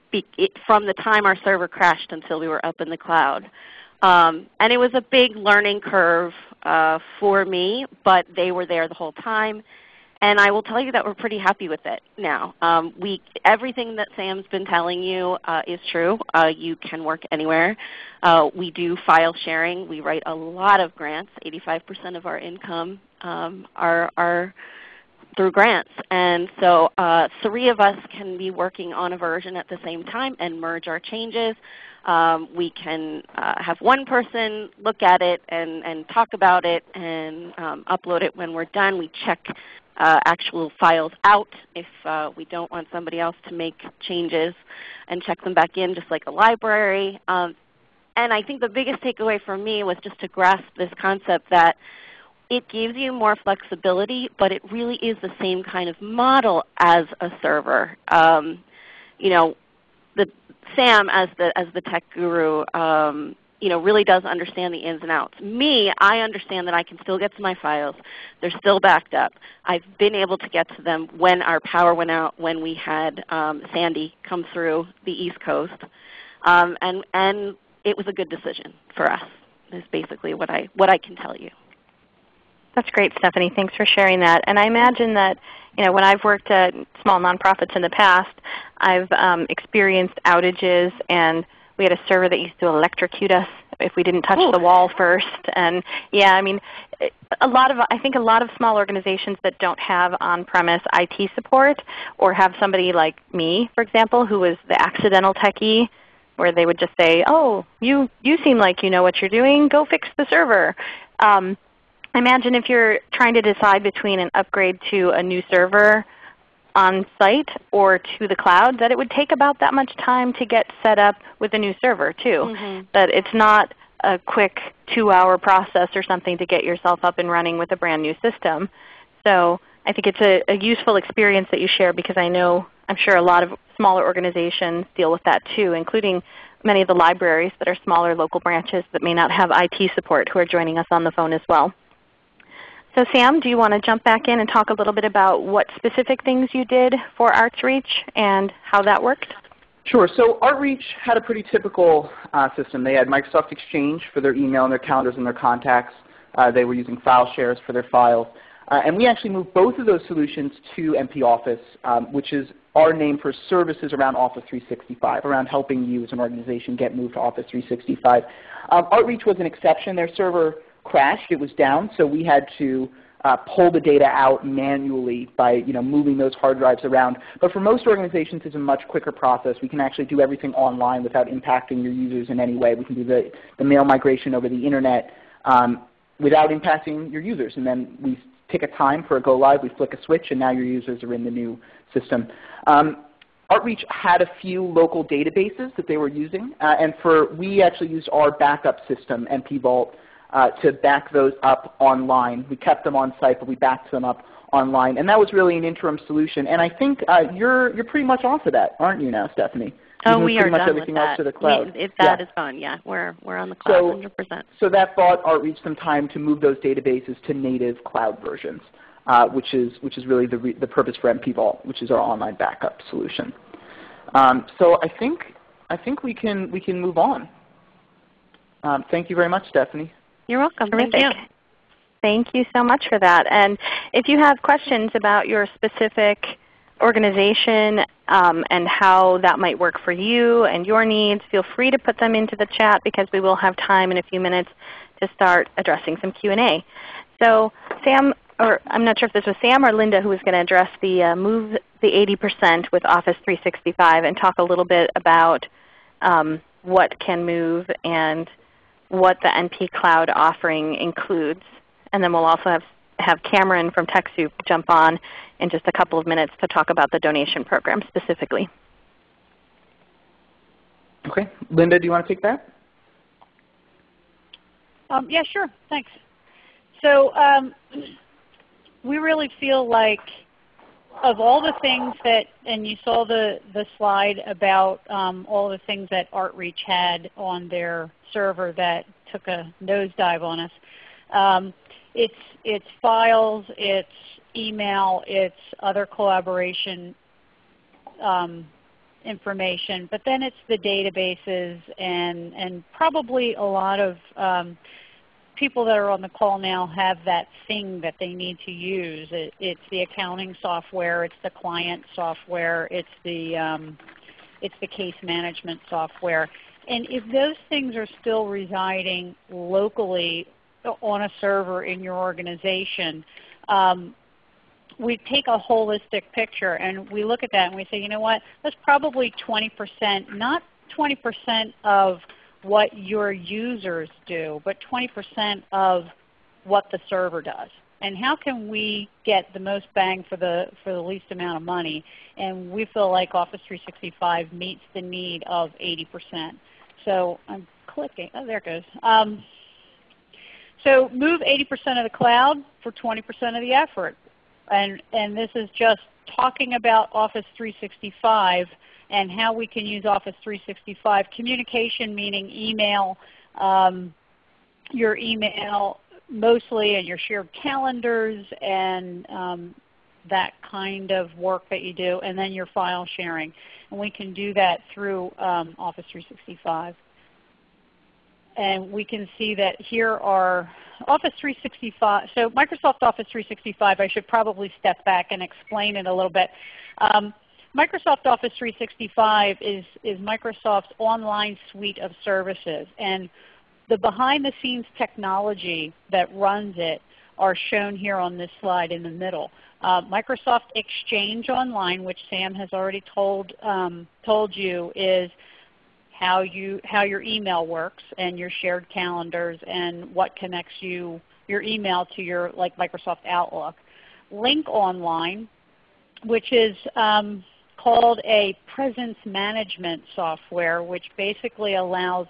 from the time our server crashed until we were up in the cloud. Um, and it was a big learning curve uh, for me, but they were there the whole time. And I will tell you that we're pretty happy with it now. Um, we, everything that Sam's been telling you uh, is true. Uh, you can work anywhere. Uh, we do file sharing. We write a lot of grants. 85% of our income um, are, are through grants. And so uh, three of us can be working on a version at the same time and merge our changes. Um, we can uh, have one person look at it and, and talk about it and um, upload it when we're done. We check uh, actual files out if uh, we don't want somebody else to make changes and check them back in just like a library. Um, and I think the biggest takeaway for me was just to grasp this concept that it gives you more flexibility, but it really is the same kind of model as a server. Um, you know, the Sam as the as the tech guru, um, you know, really does understand the ins and outs. Me, I understand that I can still get to my files. They're still backed up. I've been able to get to them when our power went out, when we had um, Sandy come through the East Coast, um, and and it was a good decision for us. Is basically what I what I can tell you. That's great, Stephanie. Thanks for sharing that. And I imagine that you know, when I've worked at small nonprofits in the past, I've um, experienced outages and we had a server that used to electrocute us if we didn't touch Ooh. the wall first. And yeah, I mean, a lot of I think a lot of small organizations that don't have on-premise IT support or have somebody like me, for example, who was the accidental techie, where they would just say, "Oh, you you seem like you know what you're doing. Go fix the server." Um, imagine if you're trying to decide between an upgrade to a new server on site or to the cloud, that it would take about that much time to get set up with a new server too. Mm -hmm. That it's not a quick two-hour process or something to get yourself up and running with a brand new system. So I think it's a, a, useful experience that you share because I know I'm sure a lot of smaller organizations deal with that too, including many of the libraries that are smaller local branches that may not have IT support who are joining us on the phone as well. So Sam, do you want to jump back in and talk a little bit about what specific things you did for ArtReach and how that worked? Sure. So ArtReach had a pretty typical uh, system. They had Microsoft Exchange for their email and their calendars and their contacts. Uh, they were using file shares for their files. Uh, and we actually moved both of those solutions to NP Office, um, which is our name for services around Office 365, around helping you as an organization get moved to Office 365. Um, ArtReach was an exception. Their server crashed. It was down, so we had to uh, pull the data out manually by you know, moving those hard drives around. But for most organizations, it's a much quicker process. We can actually do everything online without impacting your users in any way. We can do the, the mail migration over the Internet um, without impacting your users. And then we pick a time for a go live, we flick a switch, and now your users are in the new system. Um, ArtReach had a few local databases that they were using, uh, and for we actually used our backup system, NP Vault, uh, to back those up online. We kept them on site, but we backed them up online, and that was really an interim solution. And I think uh, you're you're pretty much off of that, aren't you now, Stephanie? Oh, we are much done everything with that. else to the cloud. We, if that yeah. is gone, yeah, we're we're on the cloud, So- 100%. So that bought ArtReach some time to move those databases to native cloud versions, uh, which is which is really the re the purpose for NP Vault, which is our online backup solution. Um, so I think I think we can we can move on. Um, thank you very much, Stephanie. You're welcome. Thank you. Thank you so much for that. And if you have questions about your specific organization um, and how that might work for you and your needs, feel free to put them into the chat because we will have time in a few minutes to start addressing some Q&A. So Sam, or I'm not sure if this was Sam or Linda who was going to address the uh, move the 80% with Office 365 and talk a little bit about um, what can move and what the NP Cloud offering includes. And then we'll also have, have Cameron from TechSoup jump on in just a couple of minutes to talk about the donation program specifically. Okay, Linda, do you want to take that? Um, yeah, sure. Thanks. So um, we really feel like of all the things that, and you saw the, the slide about um, all the things that ArtReach had on their server that took a nosedive on us. Um, it's, it's files, it's email, it's other collaboration um, information, but then it's the databases and, and probably a lot of um, people that are on the call now have that thing that they need to use. It, it's the accounting software, it's the client software, it's the, um, it's the case management software. And if those things are still residing locally on a server in your organization, um, we take a holistic picture and we look at that and we say, you know what, that's probably 20%, not 20% of what your users do, but 20% of what the server does. And how can we get the most bang for the, for the least amount of money? And we feel like Office 365 meets the need of 80%. So I'm clicking. Oh, there it goes. Um, so move 80% of the cloud for 20% of the effort. And, and this is just talking about Office 365 and how we can use Office 365. Communication meaning email, um, your email mostly and your shared calendars and um, that kind of work that you do, and then your file sharing. And we can do that through um, Office 365. And we can see that here are Office 365. So Microsoft Office 365, I should probably step back and explain it a little bit. Um, Microsoft Office 365 is, is Microsoft's online suite of services. And the behind the scenes technology that runs it are shown here on this slide in the middle. Uh, Microsoft Exchange Online, which Sam has already told, um, told you, is how, you, how your email works and your shared calendars and what connects you, your email to your like Microsoft Outlook. Lync Online, which is um, called a presence management software, which basically allows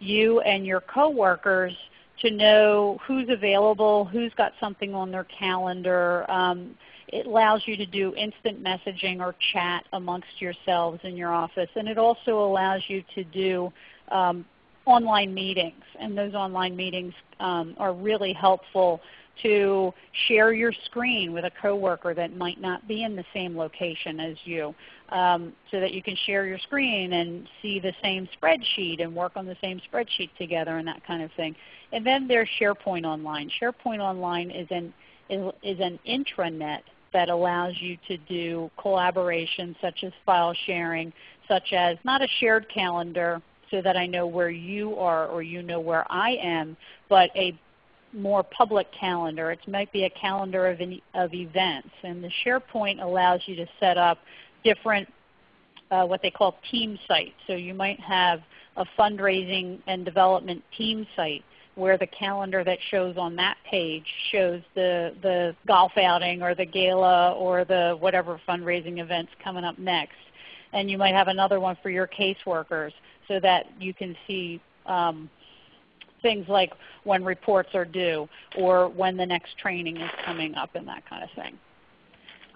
you and your coworkers to know who's available, who's got something on their calendar. Um, it allows you to do instant messaging or chat amongst yourselves in your office. And it also allows you to do um, online meetings. And those online meetings um, are really helpful to share your screen with a coworker that might not be in the same location as you um, so that you can share your screen and see the same spreadsheet and work on the same spreadsheet together and that kind of thing. And then there's SharePoint Online. SharePoint Online is an, is, is an intranet that allows you to do collaboration such as file sharing, such as not a shared calendar so that I know where you are or you know where I am, but a more public calendar. It might be a calendar of, an, of events. And the SharePoint allows you to set up different uh, what they call team sites. So you might have a fundraising and development team site where the calendar that shows on that page shows the, the golf outing or the gala or the whatever fundraising events coming up next. And you might have another one for your caseworkers so that you can see um, things like when reports are due or when the next training is coming up and that kind of thing.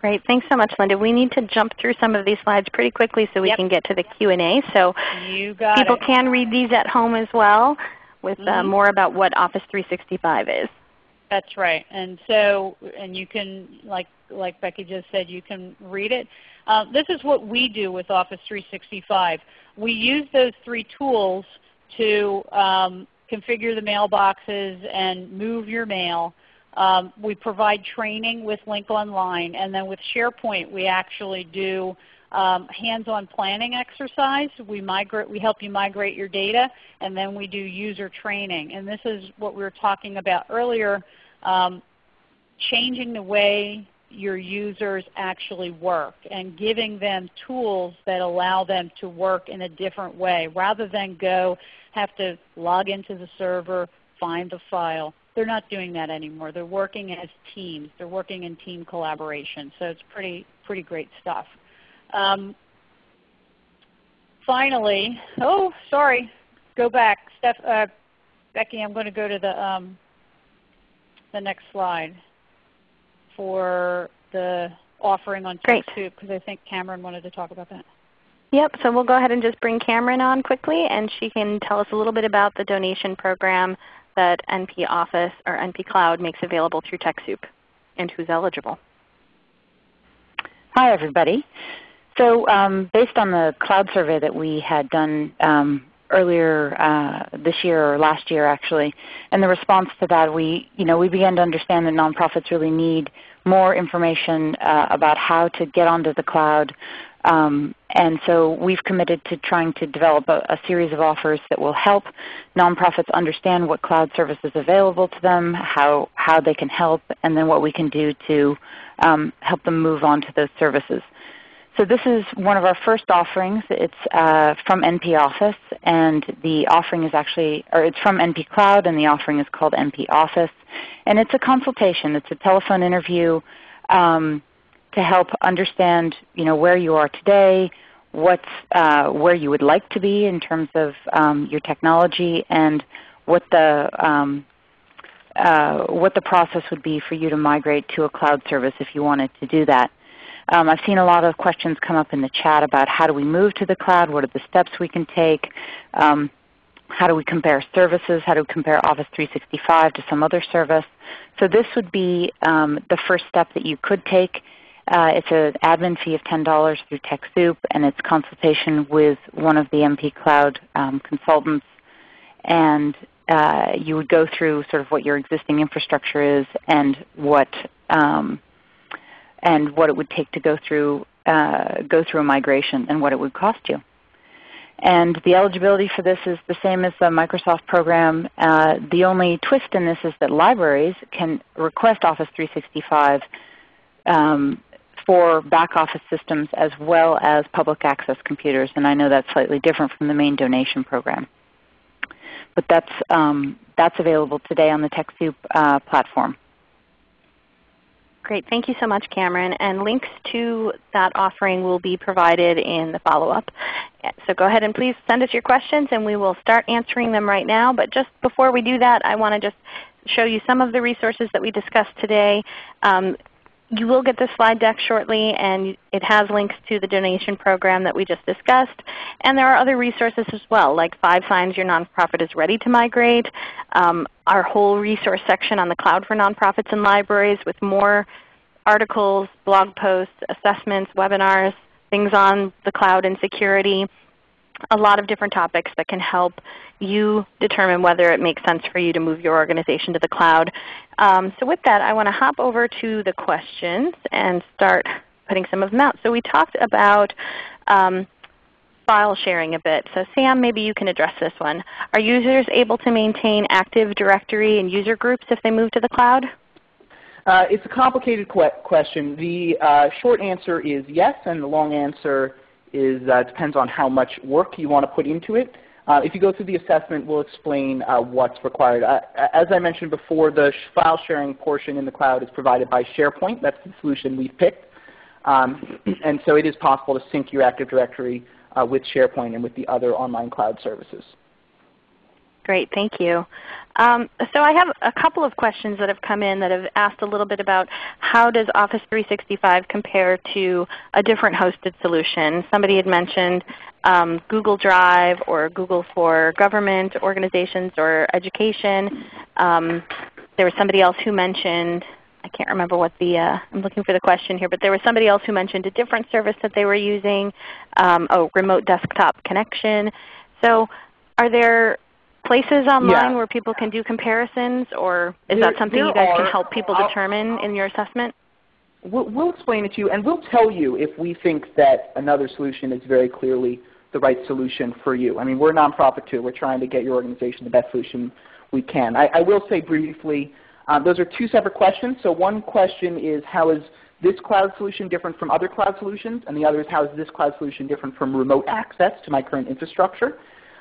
Great. Thanks so much, Linda. We need to jump through some of these slides pretty quickly so we yep. can get to the Q&A. So people it. can read these at home as well with mm -hmm. uh, mm-hmm. more about what Office 365 is. That's right. And so, and you can, like, like Becky just said, you can read it. Uh, this is what we do with Office 365. We use those three tools to um, configure the mailboxes and move your mail. Um, we provide training with Lync Online, and then with SharePoint we actually do um, hands-on planning exercise. We, migrate, we help you migrate your data, and then we do user training. And this is what we were talking about earlier, um, changing the way your users actually work and giving them tools that allow them to work in a different way rather than go have to log into the server, find the file. They're not doing that anymore. They're working as teams. They're working in team collaboration. So it's pretty, pretty great stuff. Um, finally, oh, sorry, go back. Steph, uh, Becky, I'm going to go to the, um, the next slide for the offering on TechSoup because I think Cameron wanted to talk about that. Yep, so we'll go ahead and just bring Cameron on quickly and she can tell us a little bit about the donation program that NP Office or NP Cloud makes available through TechSoup and who's eligible. Hi everybody. So um, based on the cloud survey that we had done um, earlier uh, this year or last year actually, and the response to that we, you know, we began to understand that nonprofits really need more information uh, about how to get onto the cloud, um, and so we've committed to trying to develop a, a, series of offers that will help nonprofits understand what cloud service is available to them, how, how they can help, and then what we can do to um, help them move on to those services. So this is one of our first offerings. It's uh, from NP Office, and the offering is actually, or it's from NP Cloud, and the offering is called NP Office. And it's a consultation. It's a telephone interview. Um, to help understand you know, where you are today, what's, uh, where you would like to be in terms of um, your technology, and what the, um, uh, what the process would be for you to migrate to a cloud service if you wanted to do that. Um, I've seen a lot of questions come up in the chat about how do we move to the cloud, what are the steps we can take, um, how do we compare services, how do we compare Office 365 to some other service. So this would be um, the first step that you could take uh, it's an admin fee of $10 through TechSoup, and it's consultation with one of the NP Cloud um, consultants. And uh, you would go through sort of what your existing infrastructure is and what um, and what it would take to go through uh, go through a migration and what it would cost you. And the eligibility for this is the same as the Microsoft program. Uh, the only twist in this is that libraries can request Office 365 um, for back office systems as well as public access computers. And I know that's slightly different from the main donation program. But that's, um, that's available today on the TechSoup uh, platform. Great. Thank you so much, Cameron. And links to that offering will be provided in the follow-up. So go ahead and please send us your questions and we will start answering them right now. But just before we do that, I want to just show you some of the resources that we discussed today. Um, you will get the slide deck shortly, and it has links to the donation program that we just discussed. And there are other resources as well, like Five Signs Your Nonprofit is Ready to Migrate, um, our whole resource section on the cloud for nonprofits and libraries with more articles, blog posts, assessments, webinars, things on the cloud and security, a lot of different topics that can help you determine whether it makes sense for you to move your organization to the cloud. Um, so with that, I want to hop over to the questions and start putting some of them out. So we talked about um, file sharing a bit. So Sam, maybe you can address this one. Are users able to maintain Active Directory and user groups if they move to the cloud? Uh, it's a complicated que question. The uh, short answer is yes, and the long answer is uh, depends on how much work you want to put into it. Uh, if you go through the assessment, we'll explain uh, what's required. Uh, as I mentioned before, the file sharing portion in the cloud is provided by SharePoint. That's the solution we've picked. Um, and so it is possible to sync your Active Directory uh, with SharePoint and with the other online cloud services. Great, thank you. Um, so I have a couple of questions that have come in that have asked a little bit about how does Office 365 compare to a different hosted solution. Somebody had mentioned um, Google Drive or Google for government organizations or education. Um, there was somebody else who mentioned, I can't remember what the, uh, I'm looking for the question here, but there was somebody else who mentioned a different service that they were using, um, oh, remote desktop connection. So are there places online yeah. where people can do comparisons, or is there, that something you guys are, can help people I'll, determine in your assessment? We'll, we'll, explain it to you, and we'll tell you if we think that another solution is very clearly the right solution for you. I mean, we're a nonprofit too. We're trying to get your organization the best solution we can. I, I will say briefly, um, those are two separate questions. So one question is how is this cloud solution different from other cloud solutions? And the other is how is this cloud solution different from remote access to my current infrastructure?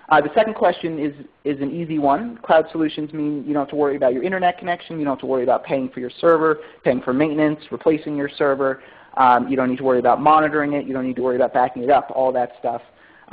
Uh, the second question is, is an easy one. Cloud solutions mean you don't have to worry about your internet connection. You don't have to worry about paying for your server, paying for maintenance, replacing your server. Um, you don't need to worry about monitoring it. You don't need to worry about backing it up, all that stuff.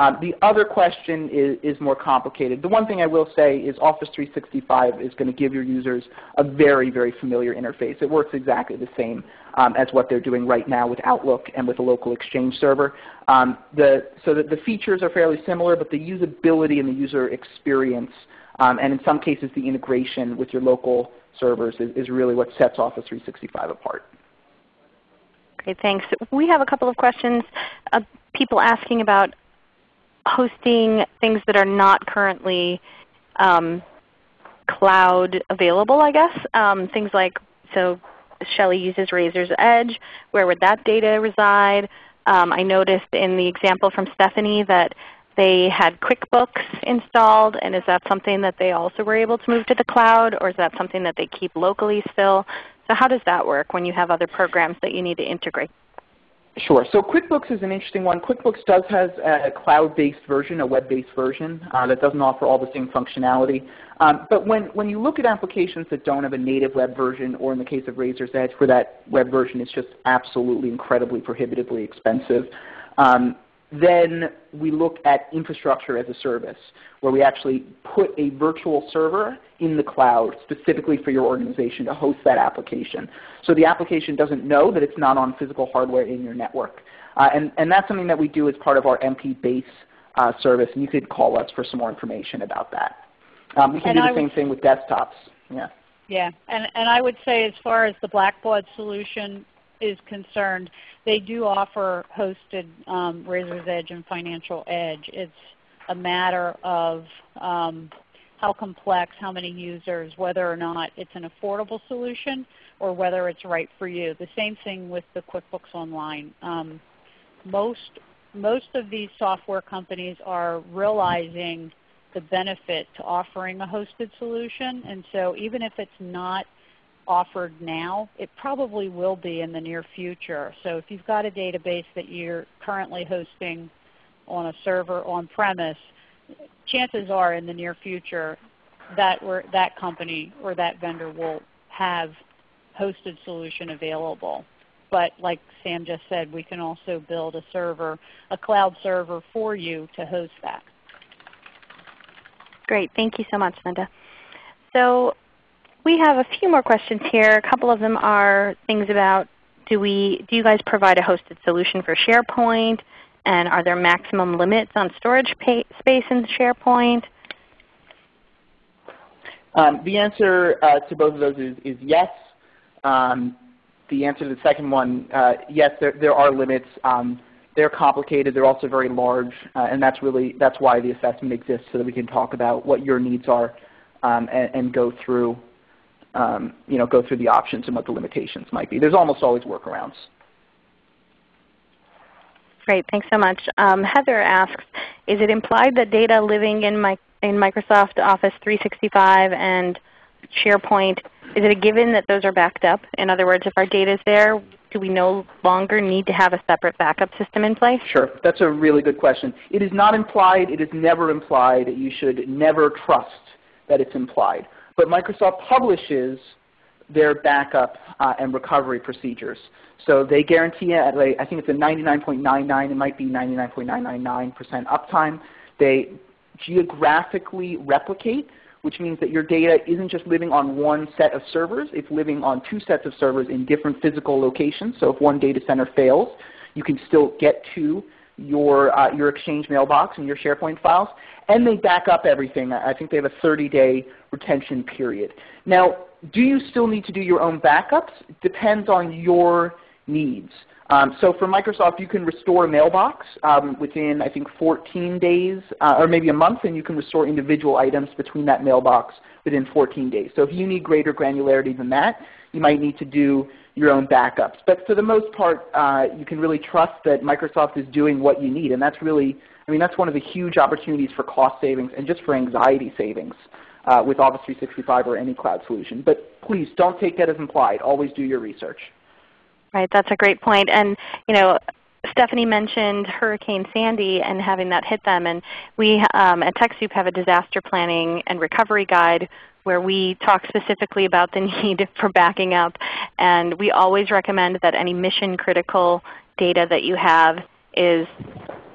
Um, the other question is, is, more complicated. The one thing I will say is Office 365 is going to give your users a very, very familiar interface. It works exactly the same um, as what they're doing right now with Outlook and with a local Exchange server. Um, the, so the, the, features are fairly similar, but the usability and the user experience, um, and in some cases the integration with your local servers is, is really what sets Office 365 apart. Great, thanks. We have a couple of questions. Uh, people asking about hosting things that are not currently um, cloud available, I guess. Um, things like, so Shelly uses Raiser's Edge. Where would that data reside? Um, I noticed in the example from Stephanie that they had QuickBooks installed, and is that something that they also were able to move to the cloud, or is that something that they keep locally still? So how does that work when you have other programs that you need to integrate? Sure. So QuickBooks is an interesting one. QuickBooks does have a cloud-based version, a web-based version uh, that doesn't offer all the same functionality. Um, but when, when you look at applications that don't have a native web version, or in the case of Raiser's Edge, where that web version is just absolutely incredibly prohibitively expensive, um, then we look at infrastructure as a service, where we actually put a virtual server in the cloud specifically for your organization to host that application. So the application doesn't know that it's not on physical hardware in your network. Uh, and, and that's something that we do as part of our NP base uh, service, and you could call us for some more information about that. Um, we can and do the I same thing with desktops. Yeah. Yeah, and, and I would say as far as the Blackbaud solution, is concerned, they do offer hosted um, Raiser's Edge and Financial Edge. It's a matter of um, how complex, how many users, whether or not it's an affordable solution or whether it's right for you. The same thing with the QuickBooks Online. Um, most, most of these software companies are realizing the benefit to offering a hosted solution. And so even if it's not offered now, it probably will be in the near future. So if you've got a database that you're currently hosting on a server on-premise, chances are in the near future that, that company or that vendor will have hosted solution available. But like Sam just said, we can also build a server, a cloud server for you to host that. Great. Thank you so much, Linda. So we have a few more questions here. A couple of them are things about do, we, do you guys provide a hosted solution for SharePoint? And are there maximum limits on storage space in SharePoint? Um, the answer uh, to both of those is, is yes. Um, the answer to the second one, uh, yes, there, there are limits. Um, they're complicated. They're also very large, uh, and that's really that's why the assessment exists, so that we can talk about what your needs are um, and, and, go through um, you know go through the options and what the limitations might be. There's almost always workarounds. Great, thanks so much. Um, Heather asks, is it implied that data living in, my, in Microsoft Office 365 and SharePoint, is it a given that those are backed up? In other words, if our data is there, do we no longer need to have a separate backup system in place? Sure. That's a really good question. It is not implied. It is never implied. You should never trust that it's implied. But Microsoft publishes their backup uh, and recovery procedures. So they guarantee at a, I think it's a 99.99, it might be 99.999% uptime. They geographically replicate, which means that your data isn't just living on one set of servers, it's living on two sets of servers in different physical locations. So if one data center fails, you can still get to your, uh, your Exchange mailbox and your SharePoint files. And they back up everything. I think they have a 30-day retention period. Now, do you still need to do your own backups? Depends on your needs. Um, so for Microsoft, you can restore a mailbox um, within, I think, 14 days, uh, or maybe a month, and you can restore individual items between that mailbox within 14 days. So if you need greater granularity than that, you might need to do your own backups. But for the most part, uh, you can really trust that Microsoft is doing what you need, and that's really, I mean, that's one of the huge opportunities for cost savings and just for anxiety savings uh, with Office 365 or any cloud solution. But please don't take that as implied. Always do your research. Right, that's a great point. And you know, Stephanie mentioned Hurricane Sandy and having that hit them. And we um, at TechSoup have a disaster planning and recovery guide where we talk specifically about the need for backing up. And we always recommend that any mission critical data that you have is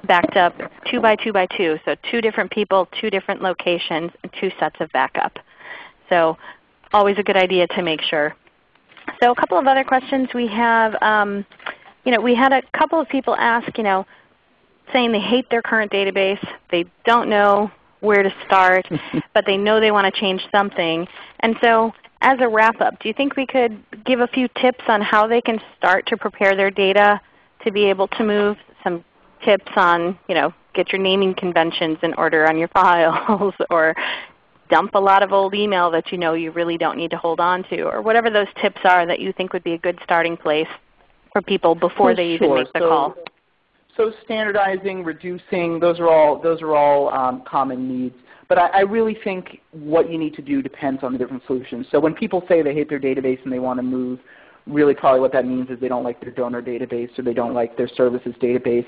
backed up two by two by two. So two different people, two different locations, and two sets of backup. So always a good idea to make sure. So a couple of other questions we have. Um, you know, we had a couple of people ask, you know, saying they hate their current database. They don't know where to start, but they know they want to change something. And so as a wrap-up, do you think we could give a few tips on how they can start to prepare their data to be able to move? Tips on, you know, get your naming conventions in order on your files or dump a lot of old email that you know you really don't need to hold on to, or whatever those tips are that you think would be a good starting place for people before they even make the so, call. So standardizing, reducing, those are all, those are all um, common needs. But I, I, really think what you need to do depends on the different solutions. So when people say they hate their database and they want to move, really probably what that means is they don't like their donor database or they don't like their services database.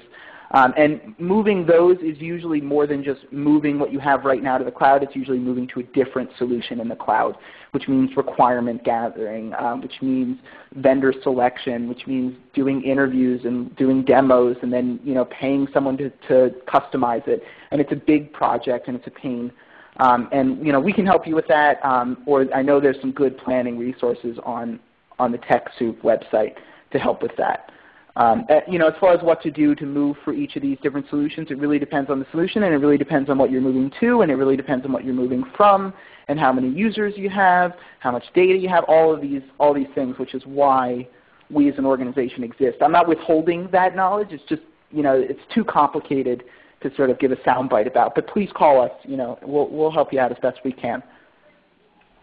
Um, and moving those is usually more than just moving what you have right now to the cloud. It's usually moving to a different solution in the cloud, which means requirement gathering, um, which means vendor selection, which means doing interviews and doing demos and then you know, paying someone to, to customize it. And it's a big project and it's a pain. Um, and you know, we can help you with that, um, or I know there's some good planning resources on, on the TechSoup website to help with that. Um, uh, you know, as far as what to do to move for each of these different solutions, it really depends on the solution, and it really depends on what you're moving to, and it really depends on what you're moving from, and how many users you have, how much data you have, all of these, all these things, which is why we as an organization exist. I'm not withholding that knowledge. It's just, you know, it's too complicated to sort of give a soundbite about. But please call us. You know, we'll, we'll help you out as best we can.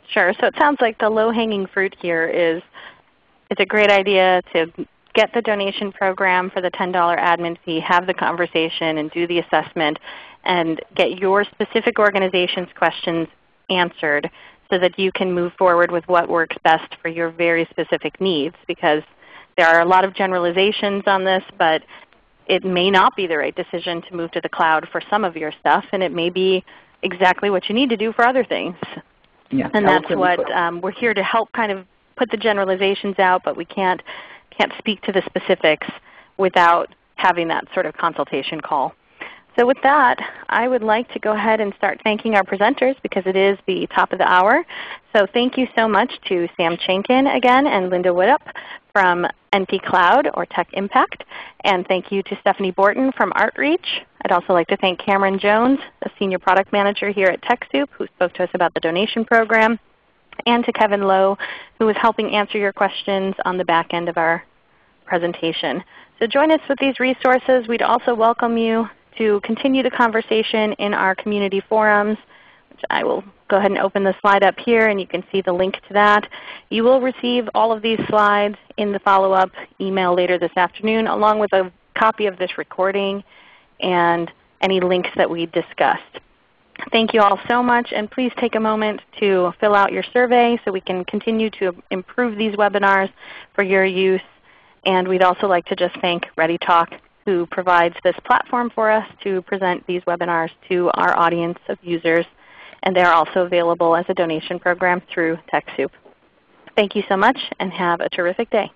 Sure. So it sounds like the low-hanging fruit here is it's a great idea to get the donation program for the $10 admin fee, have the conversation and do the assessment, and get your specific organization's questions answered so that you can move forward with what works best for your very specific needs because there are a lot of generalizations on this, but it may not be the right decision to move to the cloud for some of your stuff, and it may be exactly what you need to do for other things. Yeah, and that's what um, we're here to help kind of put the generalizations out, but we can't can't speak to the specifics without having that sort of consultation call. So with that, I would like to go ahead and start thanking our presenters because it is the top of the hour. So thank you so much to Sam Chenkin again and Linda Woodup from NP Cloud or Tech Impact. And thank you to Stephanie Borton from ArtReach. I'd also like to thank Cameron Jones, a Senior Product Manager here at TechSoup who spoke to us about the donation program, and to Kevin Lowe who was helping answer your questions on the back end of our presentation. So join us with these resources. We'd also welcome you to continue the conversation in our community forums, which I will go ahead and open the slide up here and you can see the link to that. You will receive all of these slides in the follow-up email later this afternoon along with a copy of this recording and any links that we discussed. Thank you all so much and please take a moment to fill out your survey so we can continue to improve these webinars for your use. And we'd also like to just thank ReadyTalk who provides this platform for us to present these webinars to our audience of users. And they are also available as a donation program through TechSoup. Thank you so much and have a terrific day.